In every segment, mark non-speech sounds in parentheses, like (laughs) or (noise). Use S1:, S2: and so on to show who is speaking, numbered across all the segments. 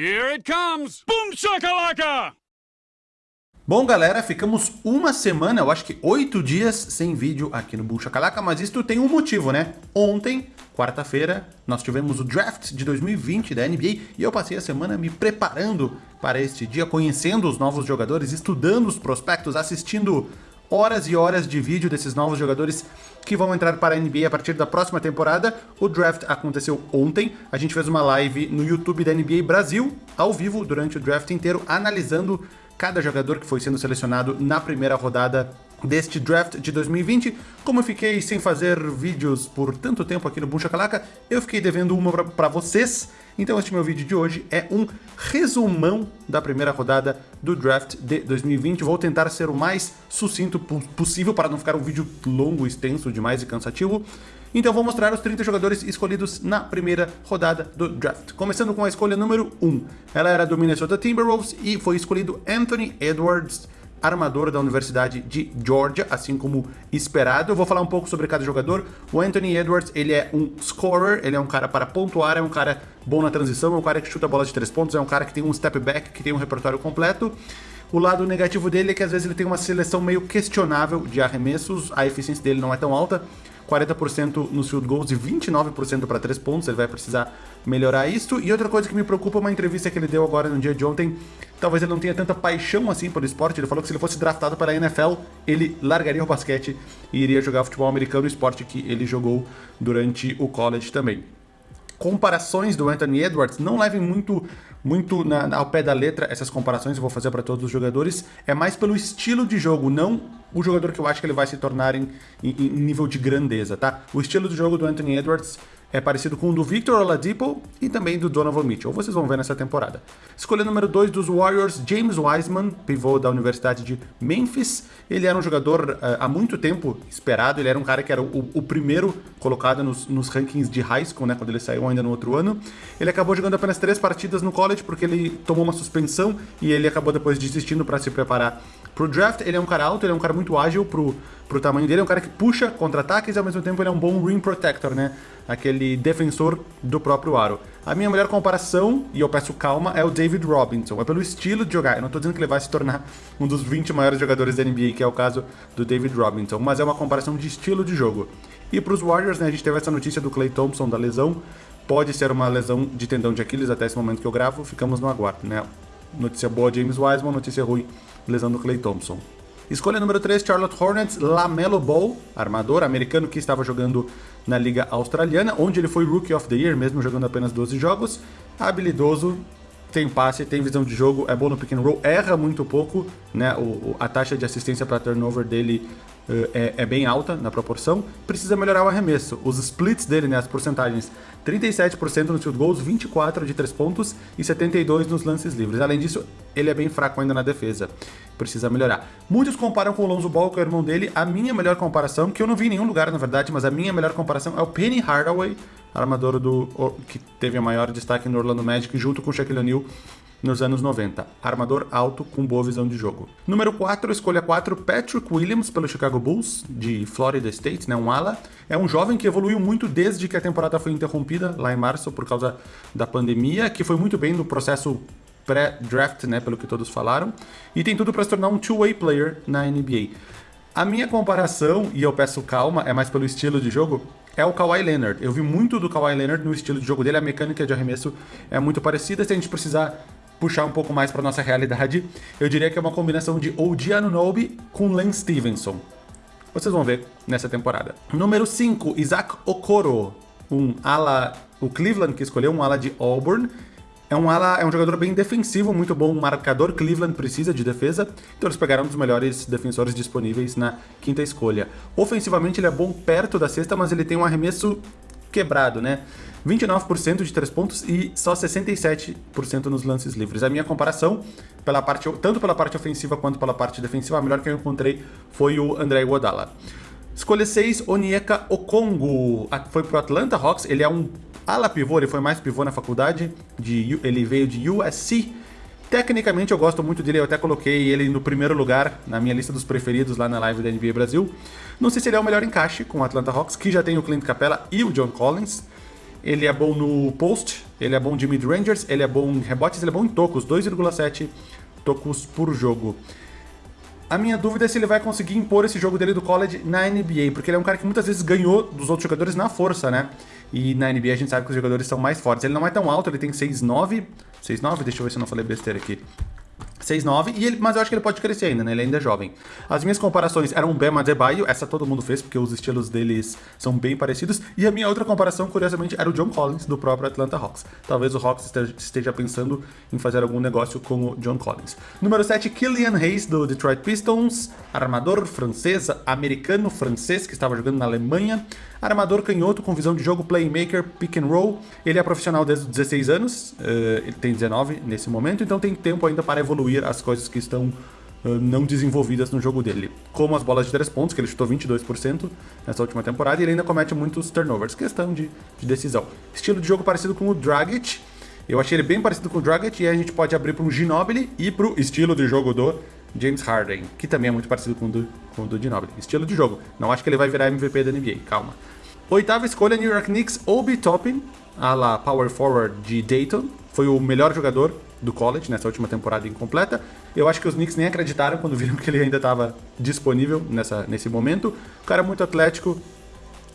S1: Here it comes! Boom shakalaka!
S2: Bom, galera, ficamos uma semana, eu acho que oito dias sem vídeo aqui no Bucha Calaca, mas isso tem um motivo, né? Ontem, quarta-feira, nós tivemos o draft de 2020 da NBA e eu passei a semana me preparando para este dia, conhecendo os novos jogadores, estudando os prospectos, assistindo horas e horas de vídeo desses novos jogadores que vão entrar para a NBA a partir da próxima temporada. O draft aconteceu ontem, a gente fez uma live no YouTube da NBA Brasil, ao vivo, durante o draft inteiro, analisando cada jogador que foi sendo selecionado na primeira rodada deste draft de 2020. Como eu fiquei sem fazer vídeos por tanto tempo aqui no Boom Shakalaka, eu fiquei devendo uma para vocês. Então este meu vídeo de hoje é um resumão da primeira rodada do draft de 2020. Vou tentar ser o mais sucinto possível para não ficar um vídeo longo, extenso demais e cansativo. Então vou mostrar os 30 jogadores escolhidos na primeira rodada do draft. Começando com a escolha número 1. Ela era do Minnesota Timberwolves e foi escolhido Anthony Edwards armador da Universidade de Georgia, assim como esperado. Eu vou falar um pouco sobre cada jogador. O Anthony Edwards, ele é um scorer, ele é um cara para pontuar, é um cara bom na transição, é um cara que chuta bola de três pontos, é um cara que tem um step back, que tem um repertório completo. O lado negativo dele é que às vezes ele tem uma seleção meio questionável de arremessos, a eficiência dele não é tão alta. 40% nos field goals e 29% para 3 pontos, ele vai precisar melhorar isso. E outra coisa que me preocupa é uma entrevista que ele deu agora no dia de ontem, talvez ele não tenha tanta paixão assim pelo esporte, ele falou que se ele fosse draftado para a NFL, ele largaria o basquete e iria jogar futebol americano, esporte que ele jogou durante o college também comparações do Anthony Edwards, não levem muito, muito na, ao pé da letra essas comparações, eu vou fazer para todos os jogadores, é mais pelo estilo de jogo, não o jogador que eu acho que ele vai se tornar em, em, em nível de grandeza, tá? O estilo de jogo do Anthony Edwards é parecido com o do Victor Oladipo e também do Donovan Mitchell. Vocês vão ver nessa temporada. Escolha número 2 dos Warriors, James Wiseman, pivô da Universidade de Memphis. Ele era um jogador uh, há muito tempo esperado, ele era um cara que era o, o primeiro colocado nos, nos, rankings de high school, né, quando ele saiu ainda no outro ano. Ele acabou jogando apenas três partidas no college porque ele tomou uma suspensão e ele acabou depois desistindo para se preparar pro draft. Ele é um cara alto, ele é um cara muito ágil pro, pro tamanho dele, é um cara que puxa contra-ataques e ao mesmo tempo ele é um bom rim protector, né? Aquele defensor do próprio aro. A minha melhor comparação, e eu peço calma, é o David Robinson. É pelo estilo de jogar. Eu não tô dizendo que ele vai se tornar um dos 20 maiores jogadores da NBA, que é o caso do David Robinson, mas é uma comparação de estilo de jogo. E pros Warriors, né, a gente teve essa notícia do Clay Thompson da lesão. Pode ser uma lesão de tendão de Aquiles até esse momento que eu gravo, ficamos no aguardo, né? Notícia boa, James Wiseman, notícia ruim, lesão do Clay Thompson. Escolha número 3, Charlotte Hornets, Lamelo Ball, armador americano que estava jogando na Liga Australiana, onde ele foi Rookie of the Year, mesmo jogando apenas 12 jogos. Habilidoso, tem passe, tem visão de jogo, é bom no pick and roll, erra muito pouco, né? O, a taxa de assistência para turnover dele uh, é, é, bem alta na proporção. Precisa melhorar o arremesso. Os splits dele, né, as porcentagens, 37% nos field goals, 24 de 3 pontos e 72 nos lances livres. Além disso, ele é bem fraco ainda na defesa. Precisa melhorar. Muitos comparam com o Lonzo Ball, que é o irmão dele. A minha melhor comparação, que eu não vi em nenhum lugar, na verdade, mas a minha melhor comparação é o Penny Hardaway, armador do que teve o maior destaque no Orlando Magic, junto com o Shaquille O'Neal nos anos 90. Armador alto com boa visão de jogo. Número 4, escolha 4, Patrick Williams pelo Chicago Bulls, de Florida State, né, um ala. É um jovem que evoluiu muito desde que a temporada foi interrompida, lá em março, por causa da pandemia, que foi muito bem no processo pré-draft, né, pelo que todos falaram, e tem tudo para se tornar um two-way player na NBA. A minha comparação, e eu peço calma, é mais pelo estilo de jogo, é o Kawhi Leonard. Eu vi muito do Kawhi Leonard no estilo de jogo dele, a mecânica de arremesso é muito parecida. Se a gente precisar puxar um pouco mais para nossa realidade, eu diria que é uma combinação de OG Anunoby com Lance Stevenson. Vocês vão ver nessa temporada. Número 5, Isaac Okoro, um ala, o Cleveland que escolheu um ala de Auburn. É um ala, é um jogador bem defensivo, muito bom marcador. Cleveland precisa de defesa, então eles pegaram um dos melhores defensores disponíveis na quinta escolha. Ofensivamente ele é bom perto da cesta, mas ele tem um arremesso quebrado, né? 29% de 3 pontos e só 67% nos lances livres. A minha comparação, pela parte, tanto pela parte ofensiva quanto pela parte defensiva, a melhor que eu encontrei foi o André Iguodala. Escolha 6, Onyeka Okongo. Foi pro Atlanta Hawks, ele é um ala pivô, ele foi mais pivô na faculdade, de, ele veio de USC. Tecnicamente eu gosto muito dele, eu até coloquei ele no primeiro lugar na minha lista dos preferidos lá na live da NBA Brasil. Não sei se ele é o melhor encaixe com o Atlanta Hawks, que já tem o Clint Capella e o John Collins, ele é bom no post, ele é bom de mid-rangers, ele é bom em rebotes, ele é bom em tocos, 2,7 tocos por jogo. A minha dúvida é se ele vai conseguir impor esse jogo dele do college na NBA, porque ele é um cara que muitas vezes ganhou dos outros jogadores na força, né? E na NBA a gente sabe que os jogadores são mais fortes. Ele não é tão alto, ele tem 6'9", 6'9", deixa eu ver se eu não falei besteira aqui. 6'9", e ele, mas eu acho que ele pode crescer ainda, né? Ele ainda é jovem. As minhas comparações eram o Bema Adebayo, essa todo mundo fez, porque os estilos deles são bem parecidos. E a minha outra comparação, curiosamente, era o John Collins, do próprio Atlanta Hawks. Talvez o Hawks esteja pensando em fazer algum negócio com o John Collins. Número 7, Killian Hayes, do Detroit Pistons, armador francês, americano-francês, que estava jogando na Alemanha. Armador canhoto com visão de jogo, playmaker, pick and roll. Ele é profissional desde os 16 anos, uh, ele tem 19 nesse momento, então tem tempo ainda para evoluir as coisas que estão uh, não desenvolvidas no jogo dele. Como as bolas de 3 pontos, que ele chutou 22% nessa última temporada, e ele ainda comete muitos turnovers, questão de, de decisão. Estilo de jogo parecido com o Dragic, eu achei ele bem parecido com o Dragic, e a gente pode abrir para um Ginobili e para o estilo de jogo do James Harden, que também é muito parecido com o do, com o do Ginobili. Estilo de jogo. Não acho que ele vai virar MVP da NBA, calma. Oitava escolha, New York Knicks, Obi Toppin, a la power forward de Dayton. Foi o melhor jogador do college nessa última temporada incompleta. Eu acho que os Knicks nem acreditaram quando viram (laughs) que ele ainda estava disponível nessa, nesse momento. O cara é muito atlético,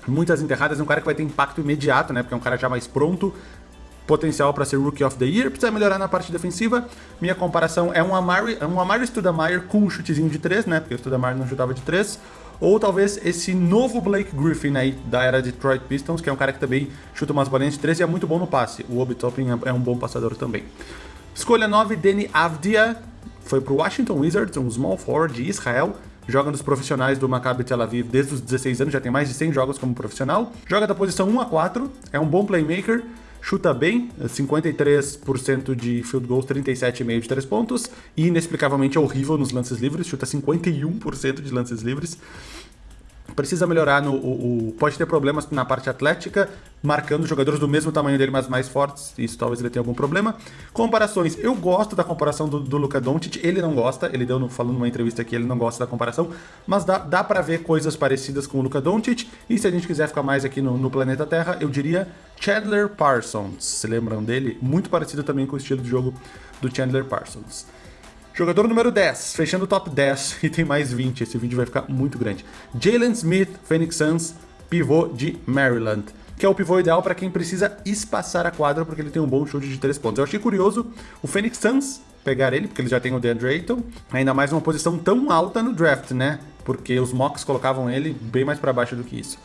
S2: muitas enterradas, é um cara que vai ter impacto imediato, né? Porque é um cara já mais pronto, potencial para ser Rookie of the Year, precisa melhorar na parte defensiva. Minha comparação é um Amari, é um Amari Stoudemire com um chutezinho de 3, né? Porque o Stoudemire não chutava de 3. Ou talvez esse novo Blake Griffin aí da era Detroit Pistons, que é um cara que também chuta umas bolinhas de 3 e é muito bom no passe. O Obi Toppin é, é um bom passador também. Escolha 9, Danny Avdia, foi pro Washington Wizards, um small forward de Israel. Joga nos profissionais do Maccabi Tel Aviv desde os 16 anos, já tem mais de 100 jogos como profissional. Joga da posição 1 a 4, é um bom playmaker, chuta bem, 53% de field goals, 37,5% de 3 pontos, e inexplicavelmente é horrível nos lances livres, chuta 51% de lances livres. Precisa melhorar no. O, o, pode ter problemas na parte atlética, marcando jogadores do mesmo tamanho dele, mas mais fortes. Isso talvez ele tenha algum problema. Comparações. Eu gosto da comparação do, do Luka Doncic. Ele não gosta. Ele deu falando numa entrevista que ele não gosta da comparação. Mas dá, dá para ver coisas parecidas com o Luka Doncic. E se a gente quiser ficar mais aqui no, no planeta Terra, eu diria Chandler Parsons. Se lembram dele? Muito parecido também com o estilo de jogo do Chandler Parsons. Jogador número 10, fechando o top 10 (laughs) e tem mais 20, esse vídeo vai ficar muito grande. Jalen Smith, Phoenix Suns, pivô de Maryland, que é o pivô ideal para quem precisa espaçar a quadra porque ele tem um bom chute de 3 pontos. Eu achei curioso o Phoenix Suns pegar ele, porque ele já tem o DeAndre Ayton, ainda mais uma posição tão alta no draft, né? Porque os mocks colocavam ele bem mais para baixo do que isso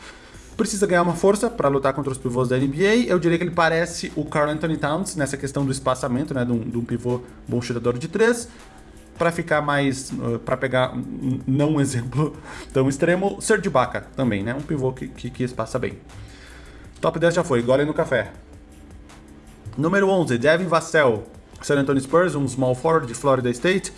S2: precisa ganhar uma força para lutar contra os pivôs da NBA. Eu diria que ele parece o Carl Anthony Towns nessa questão do espaçamento, né, de um, de um pivô bom chutador de três para ficar mais, uh, para pegar não um exemplo (laughs) tão extremo, Serge Ibaka também, né? Um pivô que, que, que espaça bem. Top 10 já foi, gole no café. Número 11, Devin Vassell, San Antonio Spurs, um small forward de Florida State.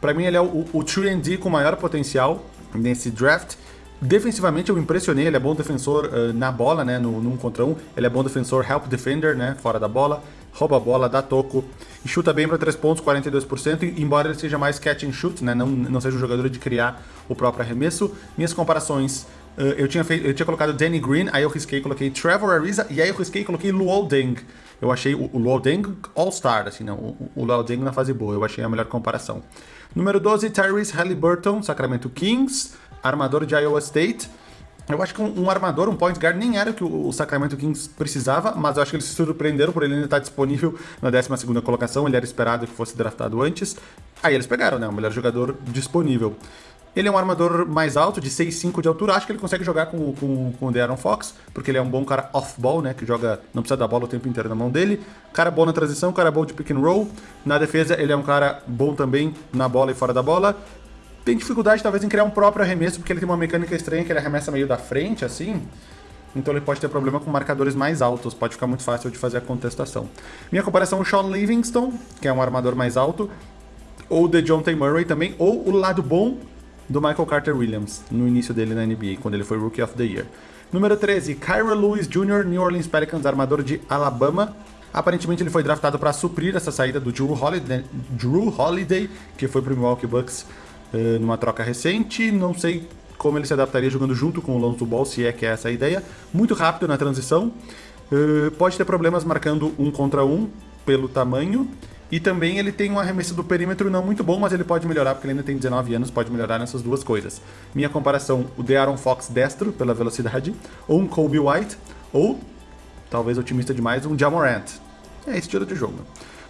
S2: Para mim ele é o, o 3D com maior potencial nesse draft. Defensivamente eu impressionei, ele é bom defensor uh, na bola, né, no, num contra um. Ele é bom defensor help defender, né, fora da bola rouba a bola, dá toco e chuta bem para 3 pontos, 42%, embora ele seja mais catch and shoot, né? não, não seja um jogador de criar o próprio arremesso. Minhas comparações, uh, eu, tinha feito, eu tinha colocado Danny Green, aí eu risquei coloquei Trevor Ariza, e aí eu risquei coloquei Luol Deng. Eu achei o, o Luol Deng All-Star, assim, não, o, o Luol Deng na fase boa, eu achei a melhor comparação. Número 12, Tyrese Halliburton, Sacramento Kings, armador de Iowa State. Eu acho que um, um, armador, um point guard, nem era o que o, Sacramento Kings precisava, mas eu acho que eles se surpreenderam por ele ainda estar disponível na 12 colocação, ele era esperado que fosse draftado antes. Aí eles pegaram, né, o melhor jogador disponível. Ele é um armador mais alto, de 6'5 de altura. Acho que ele consegue jogar com, com, com o De'Aaron Fox, porque ele é um bom cara off-ball, né? Que joga, não precisa da bola o tempo inteiro na mão dele. Cara bom na transição, cara bom de pick and roll. Na defesa, ele é um cara bom também na bola e fora da bola tem dificuldade talvez em criar um próprio arremesso, porque ele tem uma mecânica estranha que ele arremessa meio da frente, assim. Então ele pode ter problema com marcadores mais altos, pode ficar muito fácil de fazer a contestação. Minha comparação é o Sean Livingston, que é um armador mais alto, ou de John T. Murray também, ou o lado bom do Michael Carter Williams, no início dele na NBA, quando ele foi Rookie of the Year. Número 13, Kyra Lewis Jr., New Orleans Pelicans, armador de Alabama. Aparentemente ele foi draftado para suprir essa saída do Drew Holiday, Drew Holiday que foi para o Milwaukee Bucks uh, numa troca recente. Não sei como ele se adaptaria jogando junto com o Lonzo Ball, se é que é essa a ideia. Muito rápido na transição. Uh, pode ter problemas marcando um contra um pelo tamanho. E também ele tem um arremesso do perímetro não muito bom, mas ele pode melhorar, porque ele ainda tem 19 anos, pode melhorar nessas duas coisas. Minha comparação, o De'Aaron Fox destro, pela velocidade, ou um Kobe White, ou, talvez otimista demais, um Jamorant. É estilo de jogo.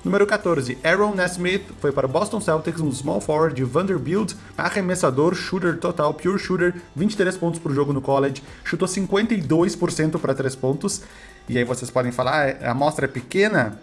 S2: Número 14, Aaron Nesmith foi para o Boston Celtics, um small forward de Vanderbilt, arremessador, shooter total, pure shooter, 23 pontos por jogo no college, chutou 52% para 3 pontos. E aí vocês podem falar, ah, a amostra é pequena?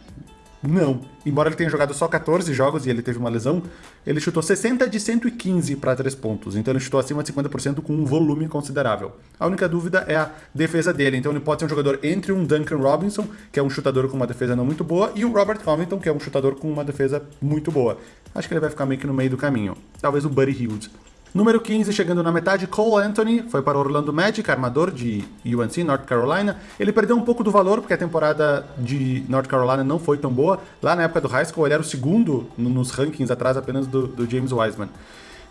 S2: Não. Embora ele tenha jogado só 14 jogos e ele teve uma lesão, ele chutou 60 de 115 para 3 pontos. Então ele chutou acima de 50% com um volume considerável. A única dúvida é a defesa dele. Então ele pode ser um jogador entre um Duncan Robinson, que é um chutador com uma defesa não muito boa, e o Robert Covington, que é um chutador com uma defesa muito boa. Acho que ele vai ficar meio que no meio do caminho. Talvez o Buddy Hilde. Número 15, chegando na metade, Cole Anthony, foi para Orlando Magic, armador de UNC, North Carolina. Ele perdeu um pouco do valor, porque a temporada de North Carolina não foi tão boa. Lá na época do high school, ele era o segundo nos rankings, atrás apenas do, do James Wiseman.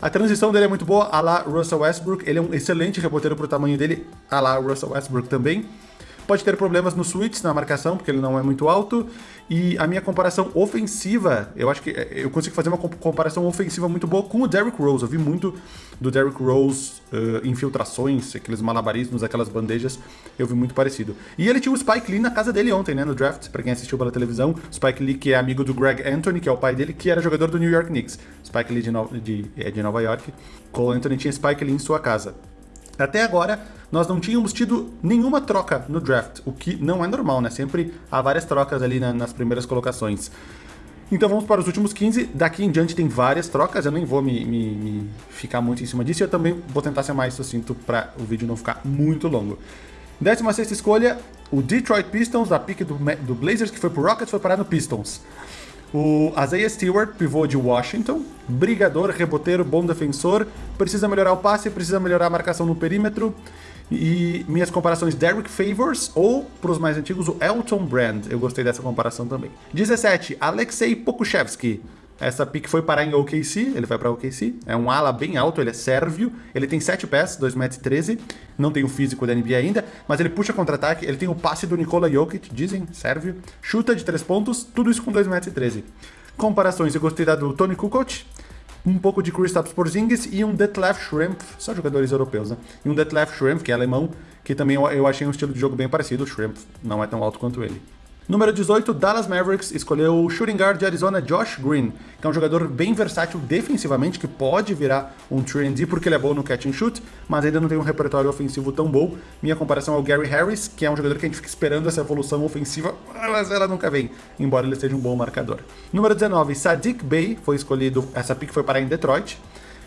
S2: A transição dele é muito boa, a lá Russell Westbrook. Ele é um excelente reboteiro para o tamanho dele, a lá Russell Westbrook também. Pode ter problemas no switch, na marcação, porque ele não é muito alto. E a minha comparação ofensiva, eu acho que é, eu consigo fazer uma comparação ofensiva muito boa com o Derrick Rose. Eu vi muito do Derrick Rose uh, infiltrações, aqueles malabarismos, aquelas bandejas. Eu vi muito parecido. E ele tinha o Spike Lee na casa dele ontem, né, no draft, para quem assistiu pela televisão. Spike Lee, que é amigo do Greg Anthony, que é o pai dele, que era jogador do New York Knicks. Spike Lee de, no de, é de Nova York. Cole Anthony tinha Spike Lee em sua casa. Até agora, nós não tínhamos tido nenhuma troca no draft, o que não é normal, né? Sempre há várias trocas ali na, nas primeiras colocações. Então vamos para os últimos 15. Daqui em diante tem várias trocas, eu nem vou me, me, me ficar muito em cima disso. Eu também vou tentar ser mais sucinto para o vídeo não ficar muito longo. 16 escolha, o Detroit Pistons, da pick do, do Blazers, que foi pro Rockets, foi parar no Pistons. O Isaiah Stewart, pivô de Washington, brigador, reboteiro, bom defensor, precisa melhorar o passe, precisa melhorar a marcação no perímetro. E minhas comparações Derek Favors ou, para os mais antigos, o Elton Brand. Eu gostei dessa comparação também. 17, Alexei Pokushevsky. Essa pick foi parar em OKC, ele vai para OKC. É um ala bem alto, ele é sérvio. Ele tem 7 pés, 2,13m. Não tem o físico da NBA ainda, mas ele puxa contra-ataque. Ele tem o passe do Nikola Jokic, dizem, sérvio. Chuta de 3 pontos, tudo isso com 2,13m. Comparações, eu gostei da do Tony Kukoc. Um pouco de Kristaps Porzingis e um Detlef Shrimp, só jogadores europeus, né? E um Detlef Shrimp, que é alemão, que também eu, achei um estilo de jogo bem parecido. O Shrimp não é tão alto quanto ele. Número 18, Dallas Mavericks escolheu o shooting guard de Arizona, Josh Green, que é um jogador bem versátil defensivamente, que pode virar um 3D porque ele é bom no catch and shoot, mas ainda não tem um repertório ofensivo tão bom. Minha comparação é o Gary Harris, que é um jogador que a gente fica esperando essa evolução ofensiva, mas ela nunca vem, embora ele seja um bom marcador. Número 19, Sadiq Bey foi escolhido, essa pick foi parar em Detroit.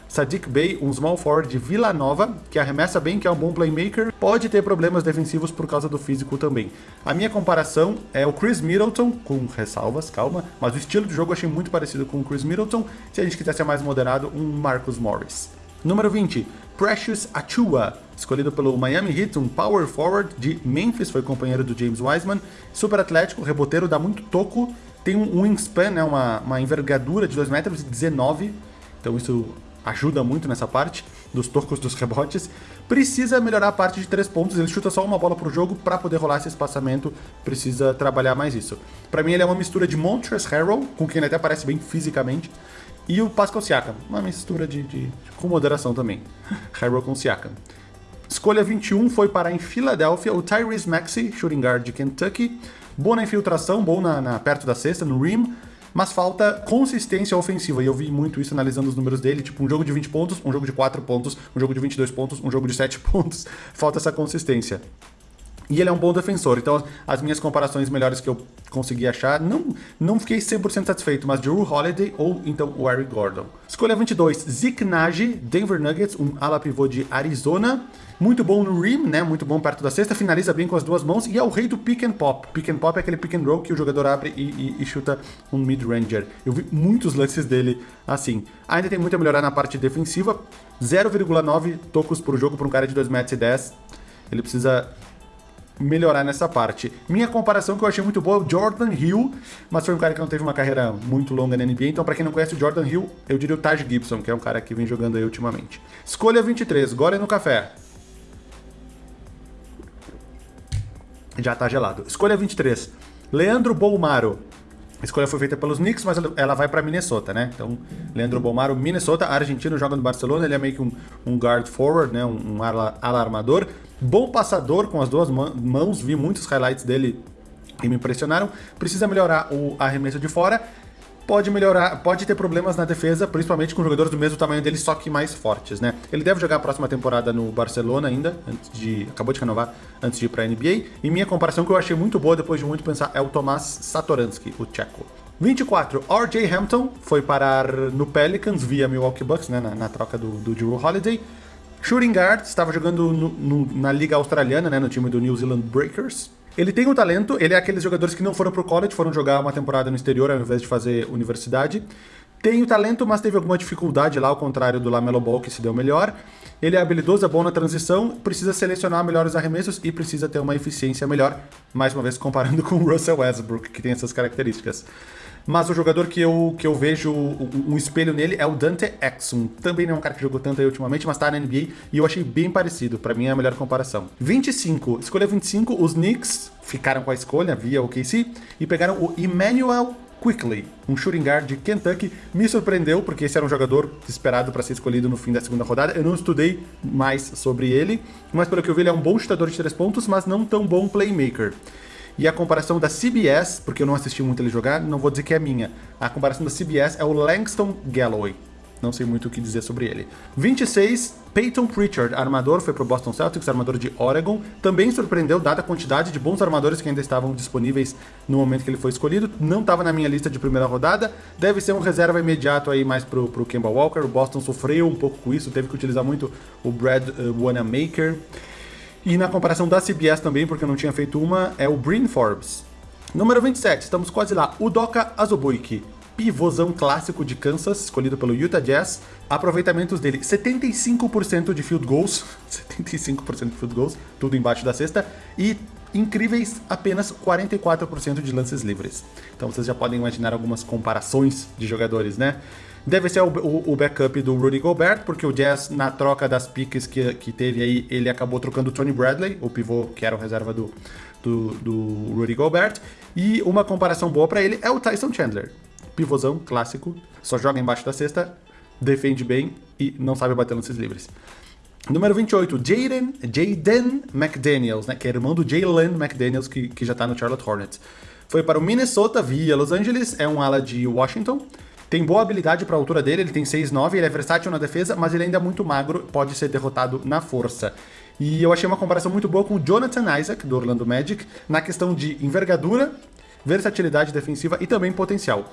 S2: Sadiq Bey, um small forward de Vila Nova, que arremessa bem, que é um bom playmaker, pode ter problemas defensivos por causa do físico também. A minha comparação é o Chris Middleton, com ressalvas, calma, mas o estilo de jogo eu achei muito parecido com o Chris Middleton. Se a gente quiser ser mais moderado, um Marcus Morris. Número 20, Precious Achua, escolhido pelo Miami Heat, um power forward de Memphis, foi companheiro do James Wiseman, super atlético, reboteiro, dá muito toco, tem um wingspan, né, uma, uma envergadura de 2,19 metros, então isso ajuda muito nessa parte dos tocos dos rebotes. Precisa melhorar a parte de três pontos, ele chuta só uma bola pro jogo para poder rolar esse espaçamento, precisa trabalhar mais isso. Para mim ele é uma mistura de Montrezl Harrell, com quem ele até parece bem fisicamente, e o Pascal Siakam, uma mistura de, de com moderação também. (laughs) Harrell com Siakam. Escolha 21 foi para em Filadélfia o Tyrese Maxey, shooting guard de Kentucky. Bom na infiltração, bom na, na perto da cesta, no rim mas falta consistência ofensiva. E eu vi muito isso analisando os números dele, tipo um jogo de 20 pontos, um jogo de 4 pontos, um jogo de 22 pontos, um jogo de 7 (laughs) pontos. Falta essa consistência. E ele é um bom defensor, então as minhas comparações melhores que eu consegui achar, não, não fiquei 100% satisfeito, mas Drew Holiday ou então o Eric Gordon. Escolha 22, Zeke Nagy, Denver Nuggets, um ala pivô de Arizona. Muito bom no rim, né? Muito bom perto da cesta, finaliza bem com as duas mãos e é o rei do pick and pop. Pick and pop é aquele pick and roll que o jogador abre e, e, e chuta um mid-ranger. Eu vi muitos lances dele assim. Ainda tem muito a melhorar na parte defensiva, 0,9 tocos por jogo para um cara de 2,10 metros. Ele precisa melhorar nessa parte. Minha comparação que eu achei muito boa é o Jordan Hill, mas foi um cara que não teve uma carreira muito longa na NBA, então para quem não conhece o Jordan Hill, eu diria o Taj Gibson, que é um cara que vem jogando aí ultimamente. Escolha 23, Gore no café. já tá gelado. Escolha 23, Leandro Bolmaro. Escolha foi feita pelos Knicks, mas ela vai para Minnesota, né? Então, Leandro Bolmaro, Minnesota, argentino, joga no Barcelona, ele é meio que um, um guard forward, né? Um, um ala, ala armador. Bom passador com as duas mãos, vi muitos highlights dele e me impressionaram. Precisa melhorar o arremesso de fora pode melhorar, pode ter problemas na defesa, principalmente com jogadores do mesmo tamanho dele, só que mais fortes, né? Ele deve jogar a próxima temporada no Barcelona ainda, antes de. acabou de renovar antes de ir pra NBA. E minha comparação que eu achei muito boa depois de muito pensar é o Tomás Satoransky, o tcheco. 24, RJ Hampton foi parar no Pelicans via Milwaukee Bucks, né, na, na troca do, do Drew Holiday. Shooting guard, estava jogando no, no, na liga australiana, né, no time do New Zealand Breakers. Ele tem o talento, ele é aqueles jogadores que não foram pro college, foram jogar uma temporada no exterior ao invés de fazer universidade. Tem o talento, mas teve alguma dificuldade lá, ao contrário do Lamelo Ball, que se deu melhor. Ele é habilidoso, é bom na transição, precisa selecionar melhores arremessos e precisa ter uma eficiência melhor, mais uma vez comparando (laughs) com o Russell Westbrook, que tem essas características. Mas o jogador que eu, que eu vejo um espelho nele é o Dante Exum. Também não é um cara que jogou tanto aí ultimamente, mas tá na NBA e eu achei bem parecido. Para mim é a melhor comparação. 25. Escolha 25, os Knicks ficaram com a escolha via o KC e pegaram o Emmanuel Quickly, um shooting guard de Kentucky, me surpreendeu porque esse era um jogador esperado para ser escolhido no fim da segunda rodada. Eu não estudei mais sobre ele, mas pelo que eu vi ele é um bom chutador de três pontos, mas não tão bom playmaker. E a comparação da CBS, porque eu não assisti muito ele jogar, não vou dizer que é minha. A comparação da CBS é o Langston Galloway. Não sei muito o que dizer sobre ele. 26, Peyton Pritchard, armador, foi pro Boston Celtics, armador de Oregon. Também surpreendeu, dada a quantidade de bons armadores que ainda estavam disponíveis no momento que ele foi escolhido. Não estava na minha lista de primeira rodada. Deve ser um reserva imediato aí mais pro, pro Kemba Walker. O Boston sofreu um pouco com isso, teve que utilizar muito o Brad uh, Wanamaker. E na comparação da CBS também, porque eu não tinha feito uma, é o Bryn Forbes. Número 27, estamos quase lá. O Doka Azubuike, pivôzão clássico de Kansas, escolhido pelo Utah Jazz. Aproveitamentos dele, 75% de field goals, (laughs) 75% de field goals, tudo embaixo da cesta, e incríveis apenas 44% de lances livres. Então vocês já podem imaginar algumas comparações de jogadores, né? Deve ser o, o, o, backup do Rudy Gobert, porque o Jazz, na troca das piques que, que teve aí, ele acabou trocando o Tony Bradley, o pivô que era o reserva do, do, do Rudy Gobert. E uma comparação boa para ele é o Tyson Chandler. Pivôzão, clássico, só joga embaixo da cesta, defende bem e não sabe bater lances livres. Número 28, Jaden, Jaden McDaniels, né, que é irmão do Jalen McDaniels, que, que já tá no Charlotte Hornets. Foi para o Minnesota via Los Angeles, é um ala de Washington. Tem boa habilidade para a altura dele, ele tem 6'9", ele é versátil na defesa, mas ele ainda é muito magro, pode ser derrotado na força. E eu achei uma comparação muito boa com o Jonathan Isaac, do Orlando Magic, na questão de envergadura, versatilidade defensiva e também potencial.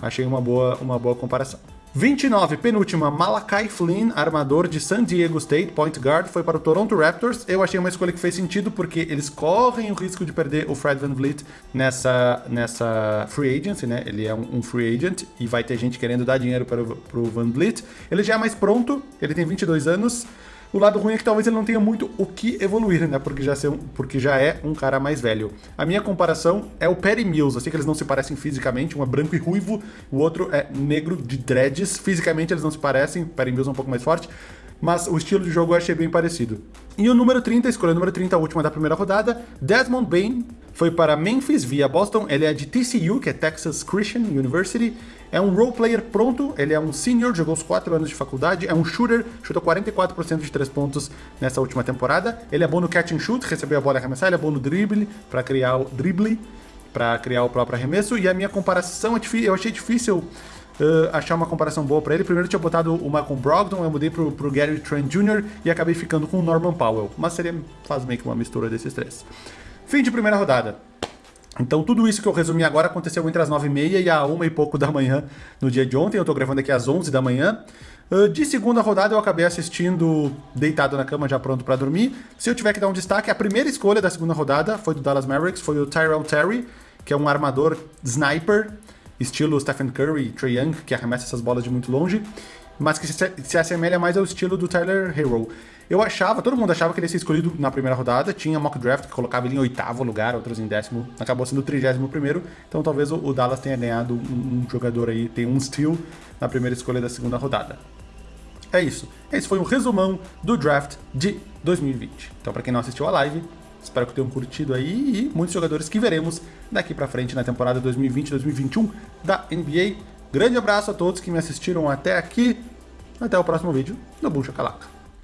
S2: Achei uma boa, uma boa comparação. 29, penúltima, Malakai Flynn, armador de San Diego State, point guard, foi para o Toronto Raptors. Eu achei uma escolha que fez sentido porque eles correm o risco de perder o Fred Van Vliet nessa, nessa free agency, né? Ele é um, um free agent e vai ter gente querendo dar dinheiro para o Van Vliet. Ele já é mais pronto, ele tem 22 anos, o lado ruim é que talvez ele não tenha muito o que evoluir, né? Porque já, um, porque já é um cara mais velho. A minha comparação é o Perry Mills. Eu sei que eles não se parecem fisicamente, um é branco e ruivo, o outro é negro de dreads. Fisicamente eles não se parecem, Perry Mills é um pouco mais forte, mas o estilo de jogo eu achei bem parecido. E o número 30, escolha número 30, a última da primeira rodada, Desmond Bain, foi para Memphis via Boston. Ele é de TCU, que é Texas Christian University. É um role player pronto, ele é um senior, jogou os 4 anos de faculdade, é um shooter, chutou 44% de 3 pontos nessa última temporada. Ele é bom no catch and shoot, recebeu a bola e arremessar, ele é bom no drible, para criar o drible, para criar o próprio arremesso. E a minha comparação é eu achei difícil uh, achar uma comparação boa para ele. Primeiro eu tinha botado o Brogdon, eu mudei pro, pro Gary Trent Jr. e acabei ficando com o Norman Powell. Mas seria quase meio que uma mistura desses três. Fim de primeira rodada. Então tudo isso que eu resumi agora aconteceu entre as 9h30 e a 1 e pouco da manhã no dia de ontem. Eu tô gravando aqui às 11 da manhã. Ah, de segunda rodada eu acabei assistindo deitado na cama já pronto para dormir. Se eu tiver que dar um destaque, a primeira escolha da segunda rodada foi do Dallas Mavericks, foi o Tyrell Terry, que é um armador sniper, estilo Stephen Curry, Trae Young, que arremessa essas bolas de muito longe, mas que se assemelha mais ao estilo do Tyler Hero. Eu achava, todo mundo achava que ele ia ser escolhido na primeira rodada, tinha mock draft que colocava ele em oitavo lugar, outros em décimo, acabou sendo o trigésimo primeiro, então talvez o, Dallas tenha ganhado um, um jogador aí, tem um steal na primeira escolha da segunda rodada. É isso. Esse foi um resumão do draft de 2020. Então, para quem não assistiu a live, Espero que tenham curtido aí e muitos jogadores que veremos daqui pra frente na temporada 2020-2021 da NBA. Grande abraço a todos que me assistiram até aqui. Até o próximo vídeo do Bucha Calaca.